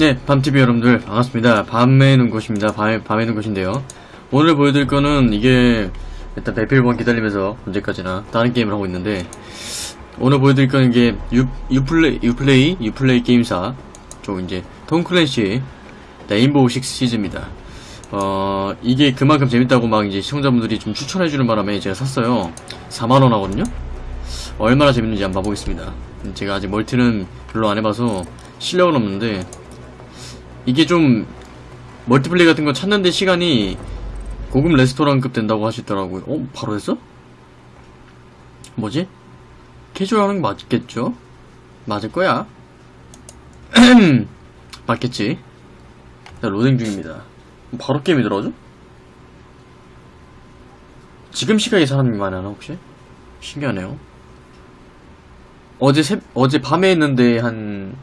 네, 밤TV 여러분들 반갑습니다. 밤에 눈 곳입니다. 밤에, 밤에 눈 곳인데요. 오늘 보여드릴 거는 이게 일단 배필번 기다리면서 언제까지나 다른 게임을 하고 있는데 오늘 보여드릴 거는 이게 유, 유플레이, 유플레이, 유플레이 게임사 쪽 이제 톰 클랜시 레인보우 식스 시즈입니다. 어, 이게 그만큼 재밌다고 막 이제 시청자분들이 좀 추천해주는 바람에 제가 샀어요. 4만원 하거든요? 얼마나 재밌는지 한번 봐보겠습니다. 제가 아직 multi는 별로 안 해봐서 실력은 없는데 이게 좀 multiplay 같은 거 찾는데 시간이 고급 레스토랑급 된다고 하시더라고요. 어? 바로 했어? 뭐지? 캐주얼 하는 게 맞겠죠? 맞을 거야. 맞겠지. 자, 로딩 중입니다. 바로 게임이 들어오죠? 지금 시각에 사람이 많이 하나 혹시? 신기하네요. 어제 새, 어제 밤에 했는데 한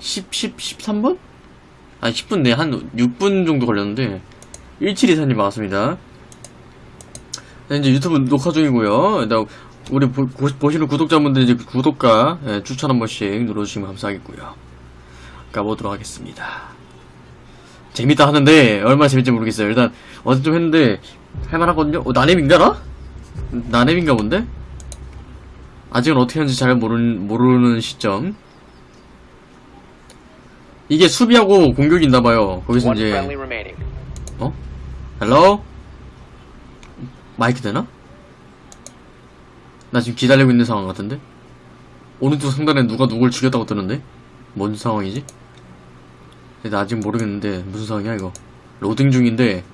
10, 10, 13분? 아니 10분 내 한 6분 정도 걸렸는데 1724님 반갑습니다. 네, 이제 유튜브 녹화 중이고요. 우리 보, 시는 구독자분들 이제 구독과 예, 추천 한 번씩 눌러주시면 감사하겠고요. 가보도록 하겠습니다. 재밌다 하는데 얼마나 재밌지 모르겠어요. 일단 어제 좀 했는데 할만하거든요. 어, 나넴인가라? 나넴인가 본데? 아직은 어떻게 하는지 잘 모르는, 모르는 시점. 이게 수비하고 공격이 있나봐요. 거기서 이제. 어? hello? 마이크 되나? 나 지금 기다리고 있는 상황 같은데? 오른쪽 상단에 누가 누굴 죽였다고 뜨는데? 뭔 상황이지? 나 아직 모르겠는데, 무슨 상황이야, 이거? 로딩 중인데,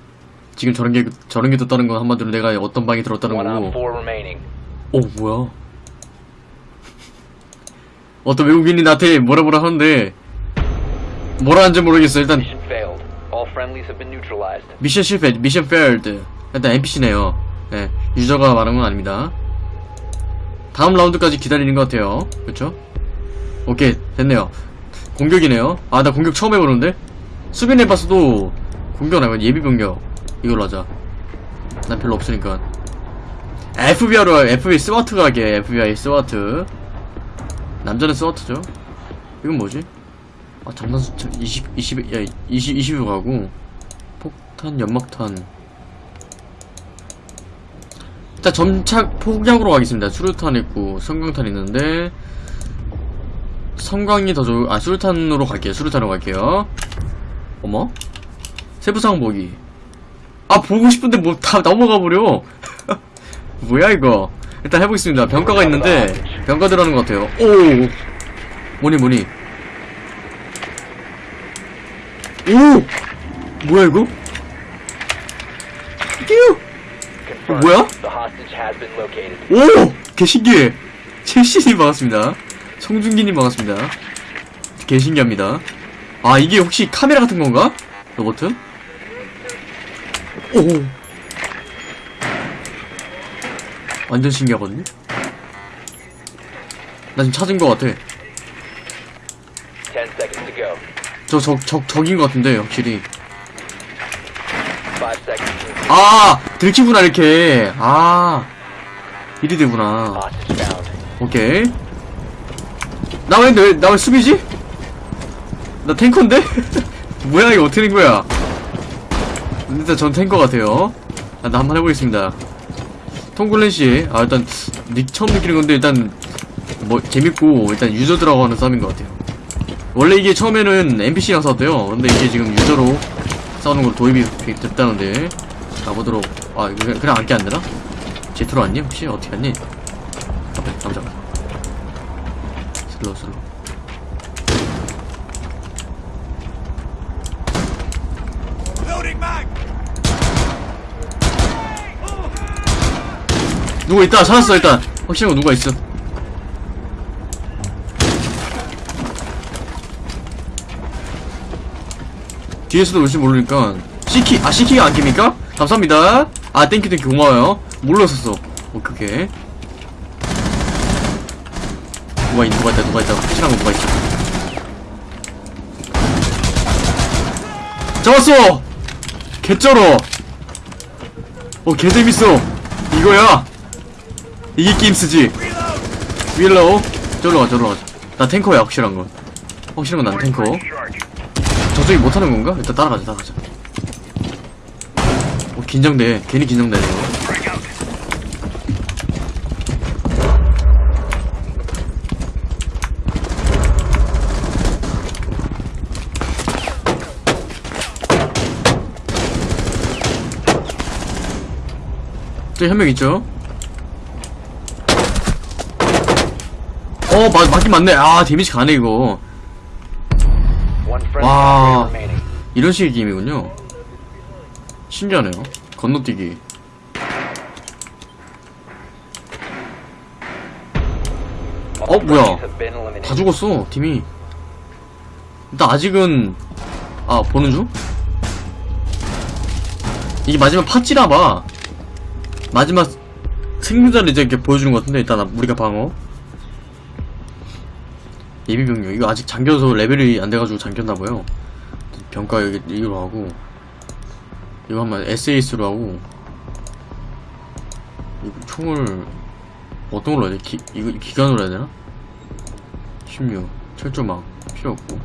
지금 저런 게, 저런 게 떴다는 건 한마디로 내가 어떤 방에 들었다는 거고. 어, 뭐야. 어떤 외국인이 나한테 뭐라 뭐라 하는데, 뭐라 하는지 모르겠어. 일단. 미션 실패, 미션 failed. 일단 NPC네요. 예, 유저가 말한 건 아닙니다. 다음 라운드까지 기다리는 것 같아요. 그쵸? 오케이, 됐네요. 공격이네요. 아, 나 공격 처음 해보는데? 수비는 해봤어도, 공격 나고 예비 병력. 이걸로 하자. 난 별로 없으니까. FBI로, FBI SWAT가 하게, FBI SWAT. 남자는 SWAT죠. 이건 뭐지? 아, 장난 수첩 20, 20, 야, 20, 20이 가고, 폭탄, 연막탄. 일단 점착 폭약으로 가겠습니다. 수류탄 있고, 섬광탄 있는데, 성광이 더 좋, 아, 수류탄으로 갈게요. 수류탄으로 갈게요. 어머? 세부상 보기. 아, 보고 싶은데 뭐 다 넘어가 버려. 뭐야, 이거. 일단 해보겠습니다. 병가가 있는데, 병가 들어가는 것 같아요. 오! 뭐니, 뭐니. 오! 뭐야, 이거? Confirmed. 뭐야? 오! 개신기해! 최신이 반갑습니다. 송중기님 반갑습니다. 개신기합니다. 아, 이게 혹시 카메라 같은 건가? 로버트? 오! 완전 신기하거든요? 나 지금 찾은 것 같아. Ten seconds to go. 저, 적, 적, 적인 것 같은데, 확실히. 아! 들키구나, 이렇게. 아. 이리 되구나. 오케이. 나 왜, 왜, 나왜 수비지? 나 탱커인데? 뭐야, 이거 어떻게 된 거야? 일단 전 탱커 같아요. 아, 나 한번 해보겠습니다. 통글렌씨. 아, 일단, 닉 처음 느끼는 건데, 일단, 뭐, 재밌고, 일단 유저들하고 하는 싸움인 것 같아요. 원래 이게 처음에는 NPC랑 싸웠대요. 근데 이게 지금 유저로 싸우는 걸로 도입이 됐다는데, 가보도록. 아, 이거 그냥, 앉게 안 되나? 제트로 왔니? 혹시? 어떻게 왔니? 앞에, 남자. slow, slow. 누구 있다 찾았어 일단 확실한 거 누가 있어 뒤에서도 올지 모르니까. 시키 아 시키가 안 깁니까? 감사합니다. 아 땡큐 땡큐. 고마워요. 몰랐었어. 오케이 오케이 누가 있 누가 있다 누가 있다. 확실한 거 누가 있어? 잡았어! 개쩔어. 어 개재밌어. 이거야. 이게 게임스지. 윌로우 저로 가 저로 가나 탱커야 확실한 건 확실한 건 난 탱커 도저히 못하는 건가? 일단 따라가자 따라가자 어 긴장돼 괜히 긴장되네 이거 저기 한명 있죠? 어, 맞, 맞긴 맞네. 아, 데미지 가네, 이거. Remaining. 이런 식의 게임이군요. 신기하네요. 건너뛰기. 어, 뭐야. 다 죽었어, 팀이. 일단 아직은, 아, 보는 중? 이게 마지막 파찌라봐. 마지막 생존자를 이제 이렇게 보여주는 것 같은데, 일단 우리가 방어. 예비병력. 이거 아직 잠겨서 레벨이 안 돼가지고 잠겼나봐요. 병가 여기, 이로 하고. 이거 한번 SAS로 하고. 이거 총을, 어떤 걸로 해야 돼? 기, 이거 기관으로 해야 되나? 16 철조망 필요 없고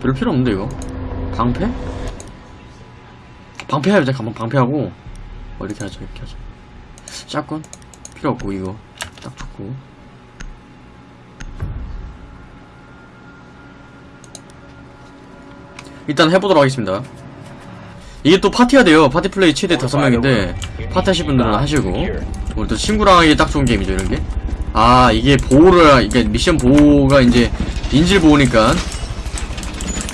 별 필요 없는데 이거 방패? 방패하자 가만 방패하고 어 이렇게 하자 이렇게 하자 샷건 필요 없고 이거 딱 좋고 일단 해보도록 하겠습니다 이게 또 파티가 돼요 파티 플레이 최대 다섯 명인데 파티 하실 분들은 하시고 우리 또 친구랑 하기 딱 좋은 게임이죠 이런 게. 아 이게 보호를 이게 미션 보호가 이제 인질 보호니까.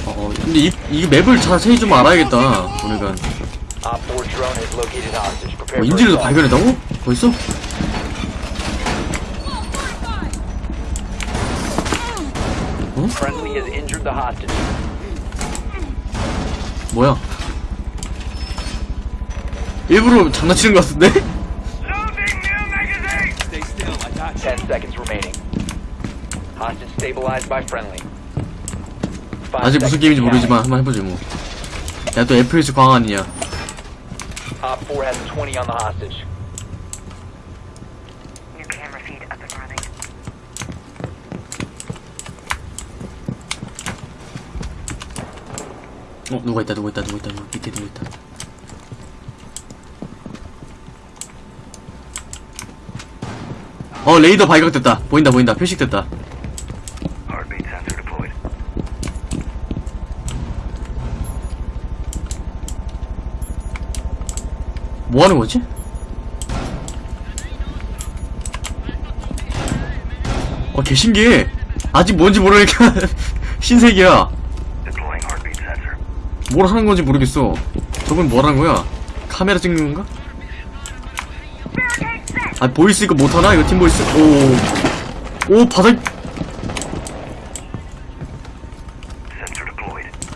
어 근데 이 이게 맵을 자세히 좀 알아야겠다. 보니까 Op 4 drone has located hostage. Prepare 어, for 인질도. 발견했다고? 벌써? Friendly has injured the hostage. 뭐야? 일부러 장난치는 것 같은데? Stay still, I got you. 10 seconds remaining. Hostage stabilized by friendly. Five 아직 무슨 게임인지 모르지만 한번 해보지 뭐. 야 또 FPS 광 아니냐? Op 4 has 20 on the hostage. 어 누가 있다 누가 있다 누가 있다 누가 밑에 누가 있다. 어 레이더 발각됐다. 보인다 보인다 표식됐다. Heartbeat sensor deployed. 뭐 하는 거지? 어, 개 신기해. 아직 뭔지 모르니까 신세계야. 뭘 하는 건지 모르겠어. 저건 뭘 하는 거야? 카메라 찍는 건가? 아, voice 이거 못하나? 이거 팀 voice? 오. 오, 바닥.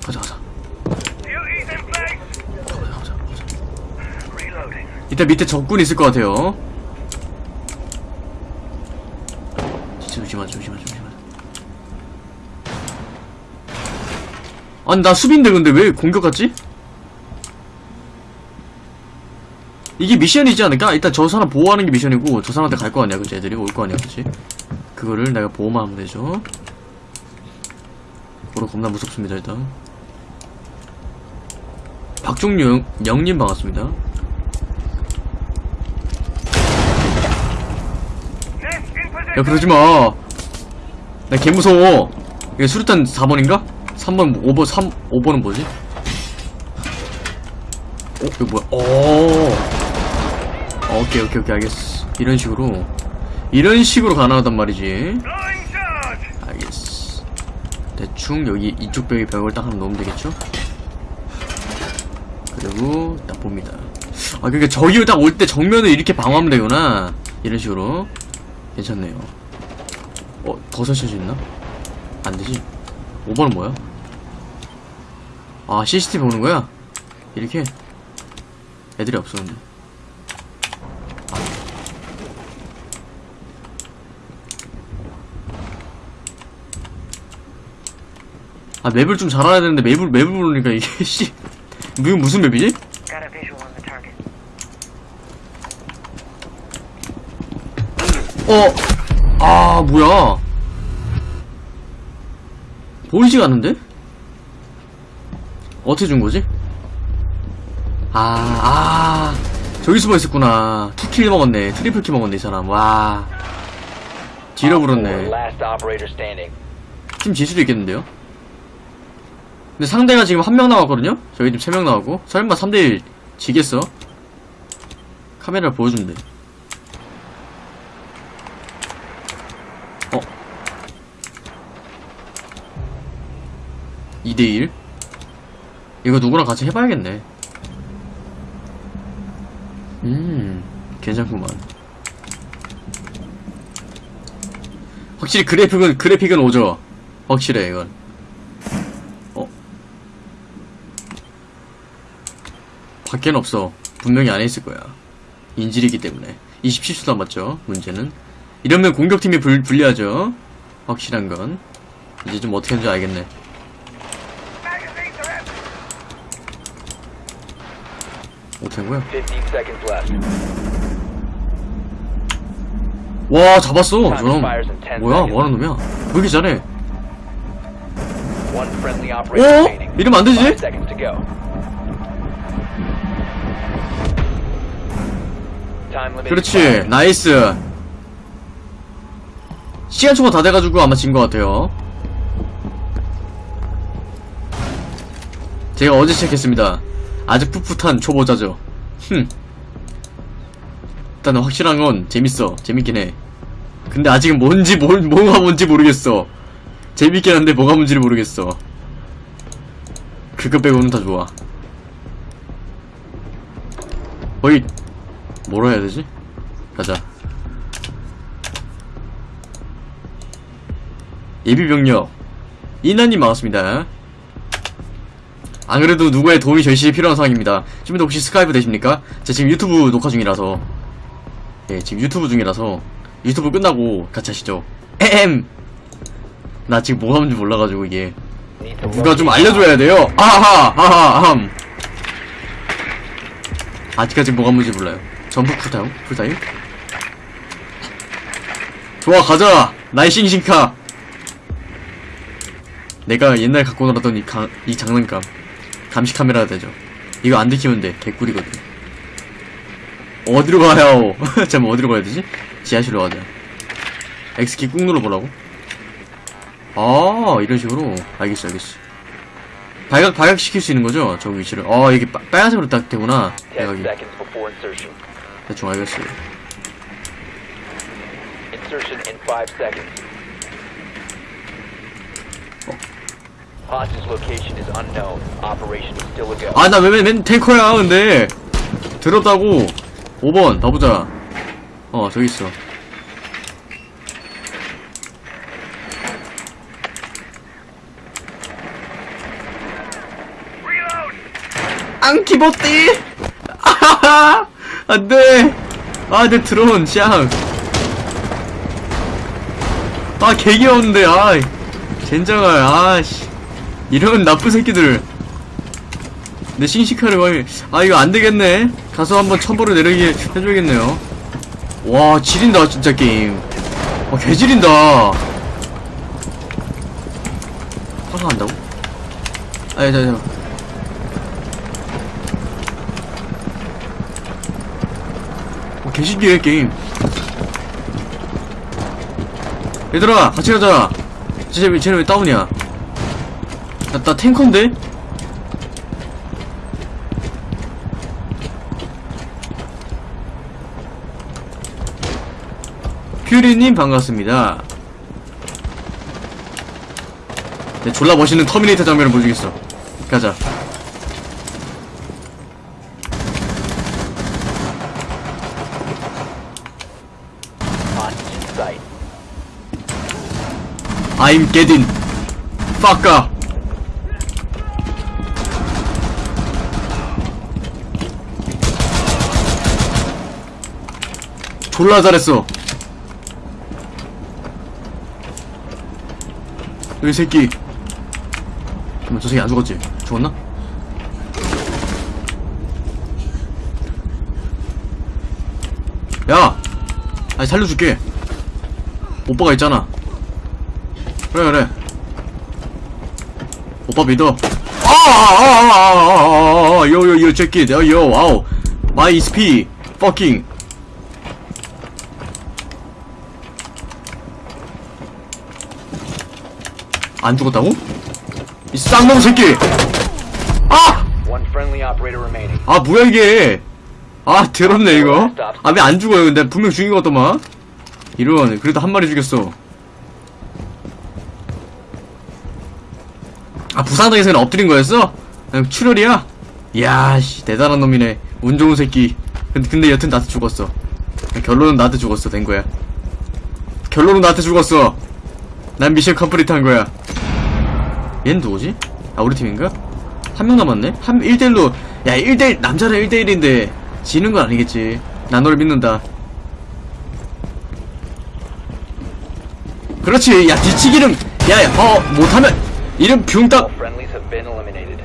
가자, 가자. 가자, 가자. Reloading. 이따 밑에 적군 있을 것 같아요. 진짜 조심하자, 조심하자, 조심하자. 아니, 나 수비인데, 근데 왜 공격 같지? 이게 미션이지 않을까? 일단 저 사람 보호하는 게 미션이고, 저 사람한테 갈 거 아니야, 그치? 애들이 올 거 아니야, 그치? 그거를 내가 보호만 하면 되죠. 보러 겁나 무섭습니다, 일단. 박종영, 영님 반갑습니다. 야 그러지마 나 개무서워 이게 수류탄 4번인가? 3번 5번 3 5번은 뭐지? 어? 이거 뭐야? 오 어, 오케이 오케이 오케이 알겠어 이런 식으로 이런 식으로 가능하단 말이지. 알겠어 대충 여기 이쪽 벽에 벽을 딱 하나 넣으면 되겠죠? 그리고 딱 봅니다 아 그러니까 저기 딱올 때 정면을 이렇게 방어하면 되구나 이런 식으로 괜찮네요 어? 더 설치할 수 있나? 안되지 5번은 뭐야? 아 CCTV 보는 거야? 이렇게? 애들이 없어 근데 아 맵을 좀 잘 알아야 되는데 맵을 맵을 모르니까 이게 씨 이거 무슨 맵이지? 어, 아 뭐야? 보이지가 않는데? 어떻게 준 거지? 아, 아. 저기 숨어 있었구나. two kill 먹었네. triple kill 먹었네, 이 사람. 와. 뒤로 standing. 팀질 수도 있겠는데요? 근데 상대가 지금 한 명 나왔거든요? 저희 팀세명 나오고. 설마 3대1 지겠어? 카메라 보여주면 돼. 어? 2대1? 이거 누구랑 같이 해봐야겠네. 음, 괜찮구만. 확실히 그래픽은, 그래픽은 오죠. 확실해, 이건. 어? 밖에는 없어. 분명히 안에 있을 거야. 인질이기 때문에. 27초 남았죠, 문제는. 이러면 공격팀이 불, 불리하죠. 확실한 건. 이제 좀 어떻게 하는지 알겠네. Magazines are empty.15 어떻게 한 거야? seconds left. 와, 잡았어, 저놈. 뭐야, 뭐하는 놈이야? 왜 이렇게 잘해? 어? remaining. 이러면 안 되지? Five seconds to go. Time limit. 그렇지 nice 시간 초과 다 돼가지고 아마 진 것 같아요 제가 어제 시작했습니다 아주 풋풋한 초보자죠 흠 일단은 확실한 건 재밌어 재밌긴 해 근데 아직은 뭔지 뭘, 뭐가 뭔지 모르겠어 재밌긴 한데 뭐가 뭔지를 모르겠어 그거 빼고는 다 좋아 거의 뭐라 해야 되지? 가자. 예비병력. 이나님 반갑습니다. 안 그래도 누구의 도움이 절실히 필요한 상황입니다. 지금도 혹시 스카이프 되십니까? 제가 지금 유튜브 녹화 중이라서. 예, 지금 유튜브 중이라서. 유튜브 끝나고 같이 하시죠. 에헴! 나 지금 뭐 하는지 몰라가지고 이게. 누가 좀 알려줘야 돼요. 아하, 아하, 아함. 아직까지 뭐가 뭔지 몰라요. 전부 풀타임? 풀타임? 좋아, 가자! 나의 싱싱카! 내가 옛날 갖고 놀았던 이, 가, 이 장난감. 감시 카메라 되죠. 이거 안 들키면 돼. 개꿀이거든. 어디로 가요? 잠깐 어디로 가야 되지? 지하실로 가자. X키 꾹 눌러보라고? 아, 이런 식으로. 알겠어, 알겠어. 발각, 발각시킬 수 있는 거죠? 저 위치를. 아, 이게 빠, 빨간색으로 딱 되구나. 10 대각이. seconds before insertion. 대충 알겠어요. Insertion in 5 seconds. 아, 나 맨, 맨 탱커야, 근데. 들었다고. 5번, 가보자. 어, 저기 있어. 앙키보띠! 아하하! 안 돼! 아, 내 드론, 짱! 아, 개 귀여운데, 아 젠장할, 아씨. 이런 나쁜 새끼들. 내 싱싱카를 거의, 아, 이거 안 되겠네. 가서 한번 첨보를 내리게 해줘야겠네요. 와, 지린다, 진짜 게임. 와, 개 지린다. 화사한다고? 아니, 자, 자. 어, 개신기해 게임 얘들아 같이 가자 쟤네, 쟤네 왜 다운이야 나, 나 탱커인데? 퓨리님 반갑습니다 네, 졸라 멋있는 터미네이터 장면을 보여주겠어 가자. I'm getting fucker. 졸라 잘했어. 여기 새끼. 잠깐만, 저 새끼 안 죽었지? 죽었나? 야! 아니, 살려줄게. 오빠가 있잖아. 그래 그래 오빠 믿어 아, 아, 아, 아, 아. Fucking. 안 죽었다고? 이 쌍놈 새끼! 아! 아, 뭐야, 이게! 아, 더럽네, 이거. 아, 왜 안 죽어요? 근데 분명 죽인 것 같더만. 이런, 그래도 한 마리 죽였어. 아, 부산당에서는 엎드린 거였어? 그냥 출혈이야? 이야, 씨, 대단한 놈이네. 운 좋은 새끼. 근데, 근데 여튼 나한테 죽었어. 결론은 나한테 죽었어, 된 거야. 결론은 나한테 죽었어. 난 mission complete 한 거야. 얘는 누구지? 아, 우리 팀인가? 한 명 남았네? 한, 1대1로, 야, 1대1, 남자랑 1대1인데, 지는 건 아니겠지. 난 너를 믿는다. 그렇지, 야, 뒤치기는, 야, 야, 어, 못하면, 이름 eliminated.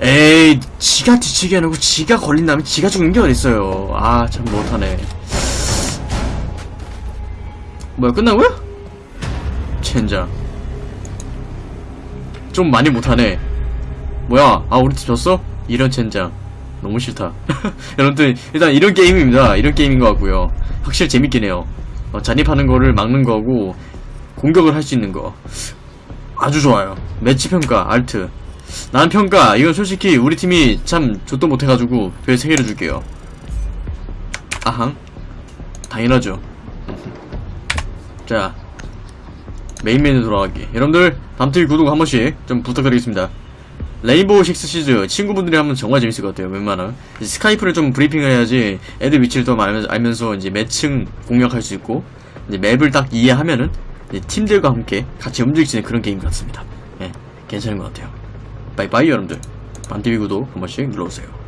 에이, 지가 뒤치기 하고 지가 걸린다면 지가 죽는 게 어딨어요. 아, 참 못하네. 뭐야, 끝난 거야? 젠장. 좀 많이 못하네. 뭐야, 아, 우리 팀 졌어? 이런 젠장. 너무 싫다. 여러분들, 일단 이런 게임입니다. 이런 게임인 것 같고요. 확실히 재밌긴 해요. 어, 잔입하는 거를 막는 거고, 공격을 할 수 있는 거. 아주 좋아요. 매치 평가, 알트. 난 평가, 이건 솔직히 우리 팀이 참 좆도 못해가지고 별 3개를 줄게요. 아항. 당연하죠. 자, 메인 메뉴 돌아가기. 여러분들, 다음팀 구독 한 번씩 좀 부탁드리겠습니다. Rainbow Six Siege 친구분들이 하면 정말 재밌을 것 같아요. 웬만하면 스카이프를 좀 브리핑을 해야지 애들 위치를 더 알면서, 이제 매칭 공략할 수 있고 이제 map을 딱 이해하면은 팀들과 함께 같이 있는 그런 게임 같습니다. 예, 괜찮은 것 같아요. 빠이빠이 여러분들. 반티비 구독 한 번씩 눌러주세요.